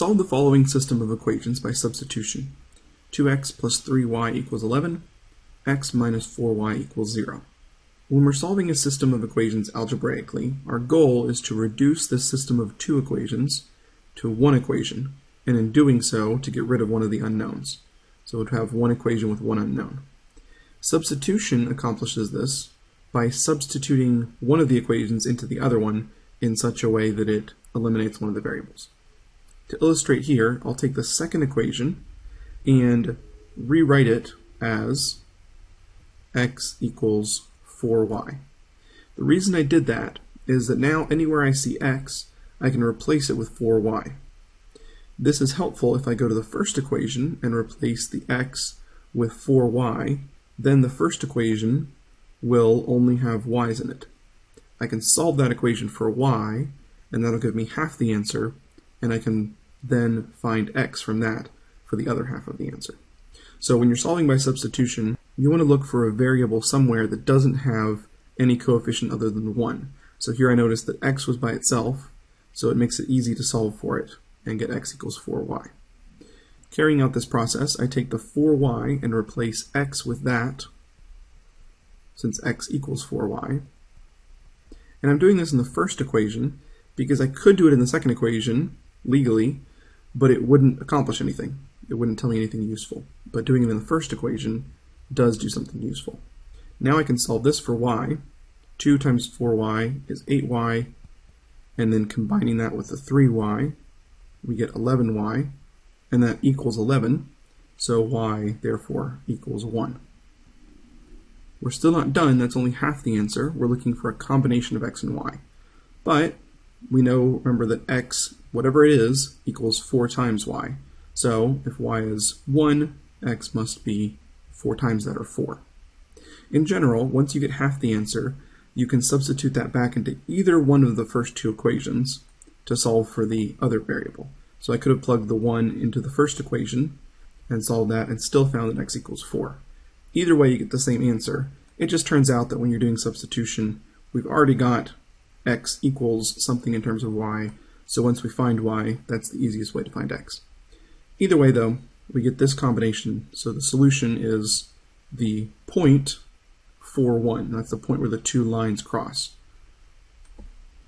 Solve the following system of equations by substitution. 2x plus 3y equals 11, x minus 4y equals 0. When we're solving a system of equations algebraically, our goal is to reduce this system of two equations to one equation, and in doing so, to get rid of one of the unknowns. So we'd have one equation with one unknown. Substitution accomplishes this by substituting one of the equations into the other one in such a way that it eliminates one of the variables. To illustrate here, I'll take the second equation and rewrite it as x equals 4y. The reason I did that is that now anywhere I see x, I can replace it with 4y. This is helpful if I go to the first equation and replace the x with 4y, then the first equation will only have y's in it. I can solve that equation for y, and that'll give me half the answer, and I can then find x from that for the other half of the answer. So when you're solving by substitution, you want to look for a variable somewhere that doesn't have any coefficient other than 1. So here I noticed that x was by itself, so it makes it easy to solve for it and get x equals 4y. Carrying out this process, I take the 4y and replace x with that, since x equals 4y. And I'm doing this in the first equation because I could do it in the second equation legally, but it wouldn't accomplish anything. It wouldn't tell me anything useful. But doing it in the first equation does do something useful. Now I can solve this for y. 2 times 4y is 8y, and then combining that with the 3y, we get 11y, and that equals 11, so y therefore equals 1. We're still not done, that's only half the answer. We're looking for a combination of x and y. But we know, remember, that x, whatever it is, equals 4 times y. So if y is 1, x must be 4 times that, or 4. In general, once you get half the answer, you can substitute that back into either one of the first two equations to solve for the other variable. So I could have plugged the 1 into the first equation and solved that and still found that x equals 4. Either way, you get the same answer. It just turns out that when you're doing substitution, we've already got x equals something in terms of y. So once we find y, that's the easiest way to find x. Either way, though, we get this combination. So the solution is the point 4, 1. That's the point where the two lines cross.